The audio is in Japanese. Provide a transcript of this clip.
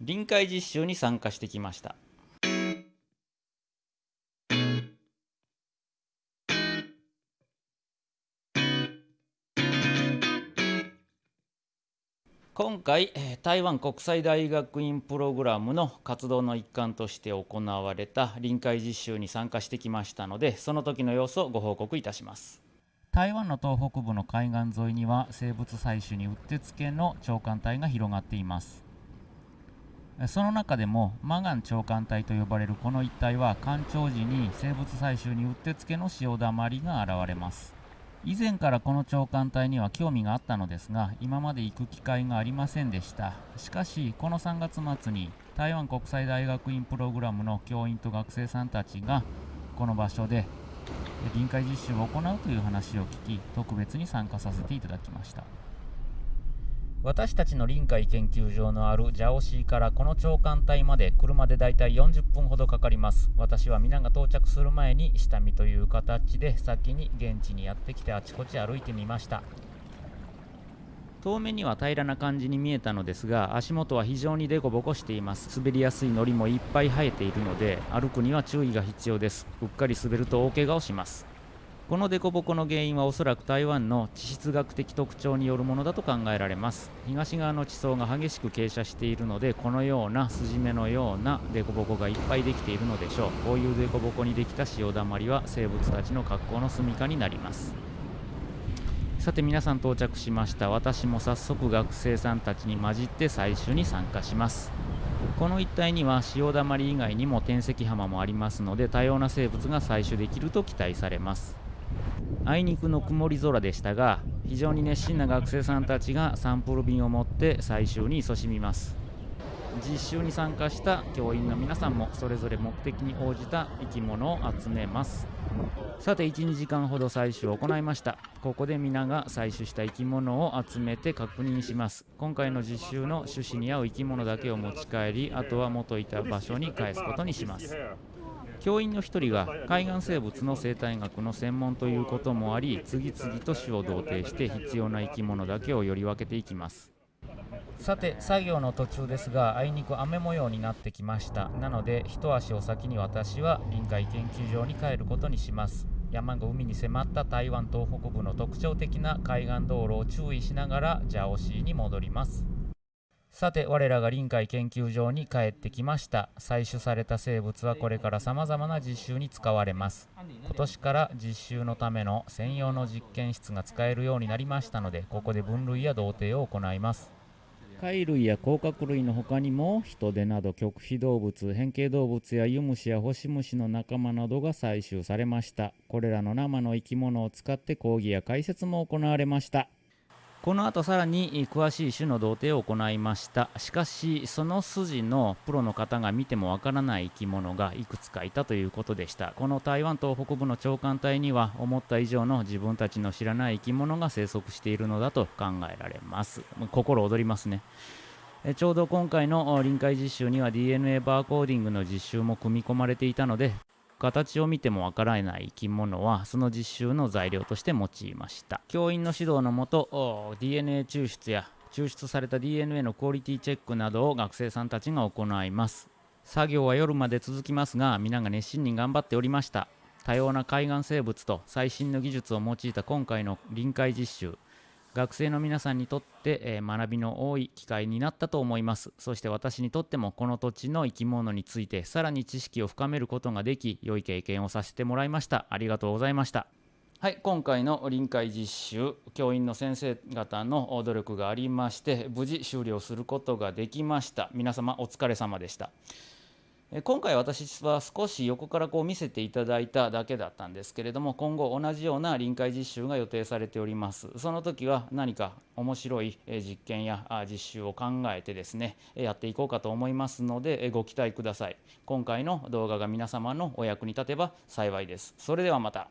臨海実習に参加してきました。今回台湾国際大学院プログラムの活動の一環として行われた臨海実習に参加してきましたのでその時の様子をご報告いたします。台湾の東北部の海岸沿いには生物採取にうってつけの長官帯が広がっています。その中でもマガン長官帯と呼ばれるこの一帯は干潮時に生物採集にうってつけの潮だまりが現れます。以前からこの長官隊には興味があったのですが今まで行く機会がありませんでした。しかしこの3月末に台湾国際大学院プログラムの教員と学生さんたちがこの場所で臨海実習を行うという話を聞き特別に参加させていただきました。私たちの臨海研究所のあるジャオシーからこの長官隊まで車でだいたい40分ほどかかります。私は皆が到着する前に下見という形で先に現地にやってきてあちこち歩いてみました。遠目には平らな感じに見えたのですが足元は非常にデコボコしています。滑りやすいのりもいっぱい生えているので歩くには注意が必要です。うっかり滑ると大怪我をします。この凸凹の原因はおそらく台湾の地質学的特徴によるものだと考えられます。東側の地層が激しく傾斜しているのでこのような筋目のような凸凹がいっぱいできているのでしょう。こういう凸凹にできた潮だまりは生物たちの格好の住処になります。さて皆さん到着しました。私も早速学生さんたちに混じって採取に参加します。この一帯には潮だまり以外にも天石浜もありますので多様な生物が採取できると期待されます。あいにくの曇り空でしたが非常に熱心な学生さんたちがサンプル便を持って採集に勤しみます。実習に参加した教員の皆さんもそれぞれ目的に応じた生き物を集めます。さて12時間ほど採取を行いました。ここで皆が採取した生き物を集めて確認します。今回の実習の趣旨に合う生き物だけを持ち帰りあとは元いた場所に返すことにします。教員の1人が海岸生物の生態学の専門ということもあり次々と種を同定して必要な生き物だけをより分けていきます。さて作業の途中ですがあいにく雨模様になってきました。なので一足お先に私は臨海研究所に帰ることにします。山が海に迫った台湾東北部の特徴的な海岸道路を注意しながらジャオシーに戻ります。さて我らが臨海研究所に帰ってきました。採取された生物はこれからさまざまな実習に使われます。今年から実習のための専用の実験室が使えるようになりましたのでここで分類や同定を行います。貝類や甲殻類の他にもヒトデなど極秘動物変形動物やユムシやホシムシの仲間などが採集されました。これらの生の生き物を使って講義や解説も行われました。この後さらに詳しい種の同定を行いました。しかしその筋のプロの方が見てもわからない生き物がいくつかいたということでした。この台湾東北部の長官隊には思った以上の自分たちの知らない生き物が生息しているのだと考えられます。心躍りますね。えちょうど今回の臨海実習には DNA バーコーディングの実習も組み込まれていたので形を見てもわからない生き物はその実習の材料として用いました。教員の指導のもと DNA 抽出や抽出された DNA のクオリティチェックなどを学生さんたちが行います。作業は夜まで続きますが皆が熱心に頑張っておりました。多様な海岸生物と最新の技術を用いた今回の臨海実習。学生の皆さんにとって、えー、学びの多い機会になったと思います。そして私にとってもこの土地の生き物についてさらに知識を深めることができ良い経験をさせてもらいました。ありがとうございました。はい今回の臨海実習教員の先生方の努力がありまして無事終了することができました。皆様お疲れ様でした。今回私は少し横からこう見せていただいただけだったんですけれども今後同じような臨海実習が予定されております。その時は何か面白い実験や実習を考えてですねやっていこうかと思いますのでご期待ください。今回の動画が皆様のお役に立てば幸いです。それではまた。